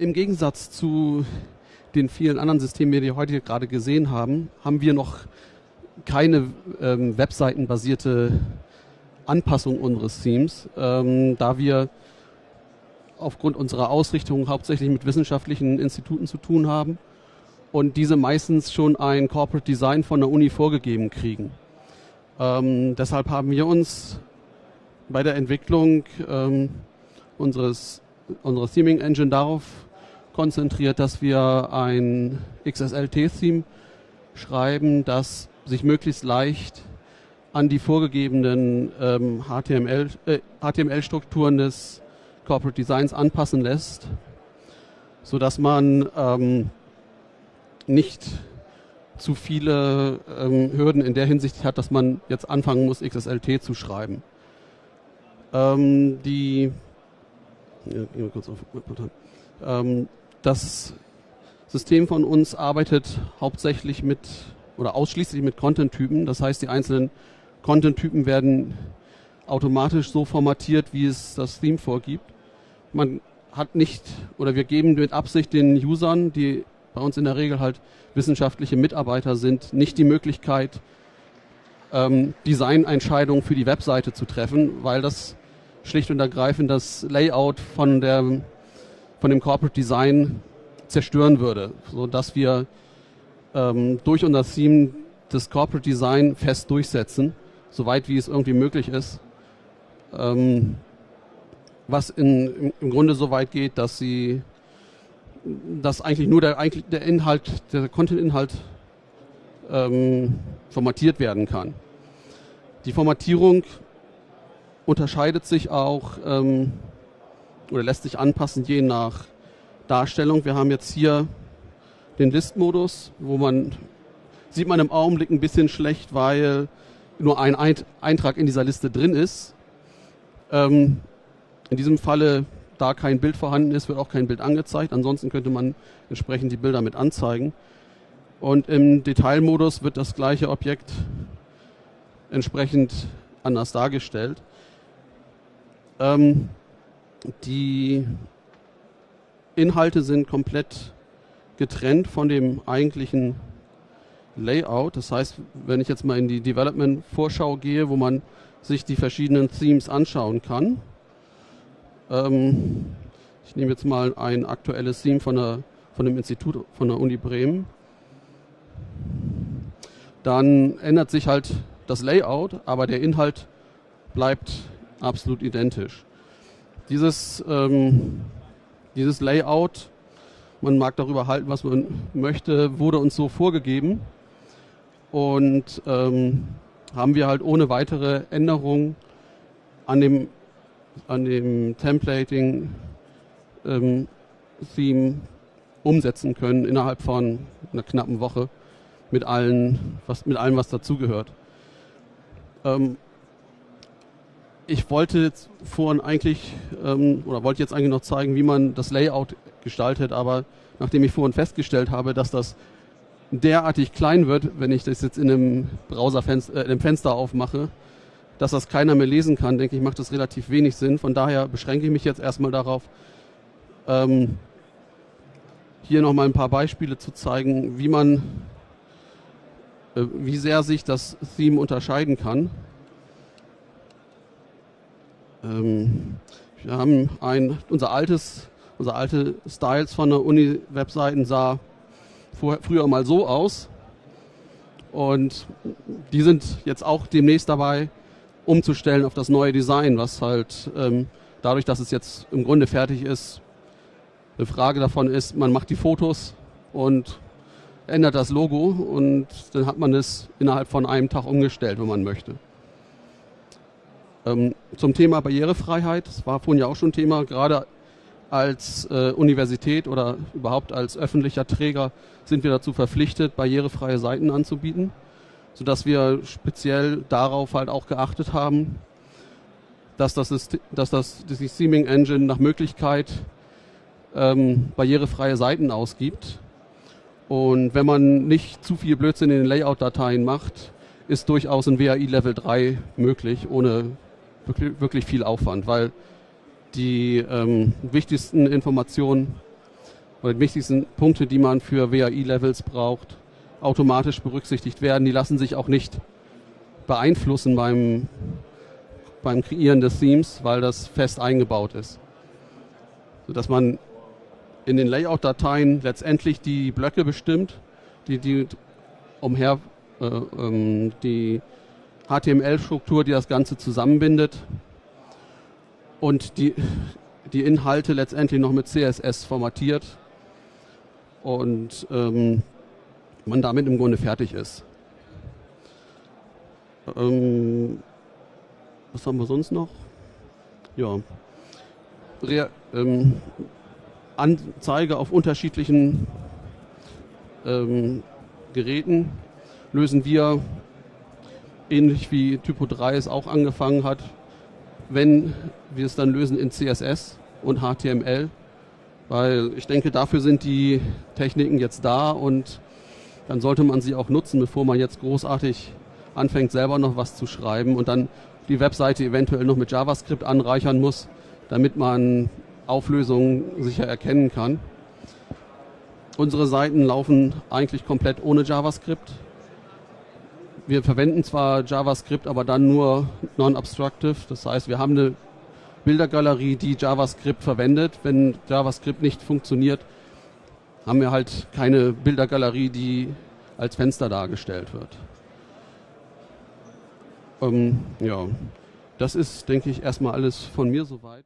Im Gegensatz zu den vielen anderen Systemen, die wir heute gerade gesehen haben, haben wir noch keine ähm, webseitenbasierte Anpassung unseres Themes, ähm, da wir aufgrund unserer Ausrichtung hauptsächlich mit wissenschaftlichen Instituten zu tun haben und diese meistens schon ein Corporate Design von der Uni vorgegeben kriegen. Ähm, deshalb haben wir uns bei der Entwicklung ähm, unseres, unserer Theming Engine darauf konzentriert, dass wir ein XSLT-Theme schreiben, das sich möglichst leicht an die vorgegebenen ähm, HTML, äh, HTML-Strukturen des Corporate Designs anpassen lässt, sodass man ähm, nicht zu viele ähm, Hürden in der Hinsicht hat, dass man jetzt anfangen muss, XSLT zu schreiben. Ähm, die, ja, kurz auf, ähm, das System von uns arbeitet hauptsächlich mit oder ausschließlich mit Content-Typen. Das heißt, die einzelnen Content-Typen werden automatisch so formatiert, wie es das Theme vorgibt. Man hat nicht oder wir geben mit Absicht den Usern, die bei uns in der Regel halt wissenschaftliche Mitarbeiter sind, nicht die Möglichkeit, ähm, Designentscheidungen für die Webseite zu treffen, weil das schlicht und ergreifend das Layout von, der, von dem Corporate Design zerstören würde, sodass wir ähm, durch unser Theme das Corporate Design fest durchsetzen, soweit wie es irgendwie möglich ist. Ähm, was in, im Grunde so weit geht, dass sie dass eigentlich nur der, eigentlich der Inhalt, der Content-Inhalt ähm, formatiert werden kann. Die Formatierung unterscheidet sich auch ähm, oder lässt sich anpassen je nach Darstellung. Wir haben jetzt hier den List-Modus, wo man, sieht man im Augenblick ein bisschen schlecht, weil nur ein Eintrag in dieser Liste drin ist. Ähm, in diesem Falle, da kein Bild vorhanden ist, wird auch kein Bild angezeigt. Ansonsten könnte man entsprechend die Bilder mit anzeigen. Und im Detailmodus wird das gleiche Objekt entsprechend anders dargestellt. Ähm, die Inhalte sind komplett getrennt von dem eigentlichen Layout. Das heißt, wenn ich jetzt mal in die Development-Vorschau gehe, wo man sich die verschiedenen Themes anschauen kann. Ähm, ich nehme jetzt mal ein aktuelles Theme von, der, von dem Institut von der Uni Bremen. Dann ändert sich halt das Layout, aber der Inhalt bleibt absolut identisch. Dieses, ähm, dieses Layout, man mag darüber halten, was man möchte, wurde uns so vorgegeben und ähm, haben wir halt ohne weitere Änderung an dem, an dem Templating ähm, Theme umsetzen können innerhalb von einer knappen Woche mit allen, was, allem, was dazugehört. Ähm, ich wollte jetzt vorhin eigentlich, ähm, oder wollte jetzt eigentlich noch zeigen, wie man das Layout gestaltet, aber nachdem ich vorhin festgestellt habe, dass das derartig klein wird, wenn ich das jetzt in einem Browserfenster, äh, in einem Fenster aufmache, dass das keiner mehr lesen kann, denke ich, macht das relativ wenig Sinn. Von daher beschränke ich mich jetzt erstmal darauf, ähm, hier nochmal ein paar Beispiele zu zeigen, wie man, äh, wie sehr sich das Theme unterscheiden kann. Ähm, wir haben ein, unser altes, unser alte Styles von der Uni-Webseiten sah vor, früher mal so aus. Und die sind jetzt auch demnächst dabei, umzustellen auf das neue Design, was halt ähm, dadurch, dass es jetzt im Grunde fertig ist, eine Frage davon ist, man macht die Fotos und ändert das Logo und dann hat man es innerhalb von einem Tag umgestellt, wenn man möchte. Ähm, zum Thema Barrierefreiheit, das war vorhin ja auch schon Thema, gerade als äh, Universität oder überhaupt als öffentlicher Träger sind wir dazu verpflichtet, barrierefreie Seiten anzubieten, sodass wir speziell darauf halt auch geachtet haben, dass das, System, dass das die Theming Engine nach Möglichkeit ähm, barrierefreie Seiten ausgibt. Und wenn man nicht zu viel Blödsinn in den Layout-Dateien macht, ist durchaus ein WAI Level 3 möglich, ohne wirklich, wirklich viel Aufwand, weil die ähm, wichtigsten Informationen oder die wichtigsten Punkte, die man für WAI-Levels braucht, automatisch berücksichtigt werden. Die lassen sich auch nicht beeinflussen beim, beim Kreieren des Themes, weil das fest eingebaut ist. Sodass man in den Layout-Dateien letztendlich die Blöcke bestimmt, die, die umher äh, ähm, die HTML-Struktur, die das Ganze zusammenbindet und die, die Inhalte letztendlich noch mit CSS formatiert und ähm, man damit im Grunde fertig ist. Ähm, was haben wir sonst noch? Ja. Re ähm, Anzeige auf unterschiedlichen ähm, Geräten lösen wir, ähnlich wie Typo 3 es auch angefangen hat, wenn wir es dann lösen in CSS und HTML, weil ich denke, dafür sind die Techniken jetzt da und dann sollte man sie auch nutzen, bevor man jetzt großartig anfängt, selber noch was zu schreiben und dann die Webseite eventuell noch mit JavaScript anreichern muss, damit man Auflösungen sicher erkennen kann. Unsere Seiten laufen eigentlich komplett ohne JavaScript. Wir verwenden zwar JavaScript, aber dann nur non-obstructive. Das heißt, wir haben eine Bildergalerie, die JavaScript verwendet. Wenn JavaScript nicht funktioniert, haben wir halt keine Bildergalerie, die als Fenster dargestellt wird. Ähm, ja, das ist, denke ich, erstmal alles von mir soweit.